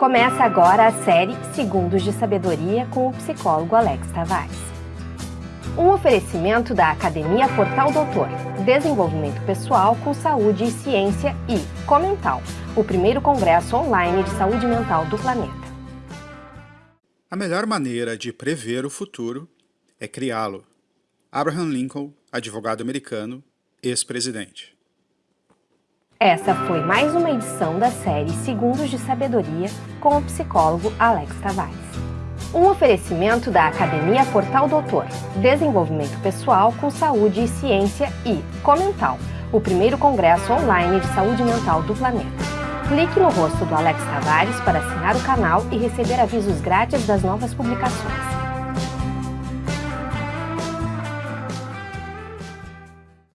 Começa agora a série Segundos de Sabedoria com o psicólogo Alex Tavares. Um oferecimento da Academia Portal Doutor, Desenvolvimento Pessoal com Saúde e Ciência e Comental, o primeiro congresso online de saúde mental do planeta. A melhor maneira de prever o futuro é criá-lo. Abraham Lincoln, advogado americano, ex-presidente. Essa foi mais uma edição da série Segundos de Sabedoria com o psicólogo Alex Tavares. Um oferecimento da Academia Portal Doutor, Desenvolvimento Pessoal com Saúde e Ciência e Comental, o primeiro congresso online de saúde mental do planeta. Clique no rosto do Alex Tavares para assinar o canal e receber avisos grátis das novas publicações.